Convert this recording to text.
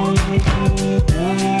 Oh, oh, oh,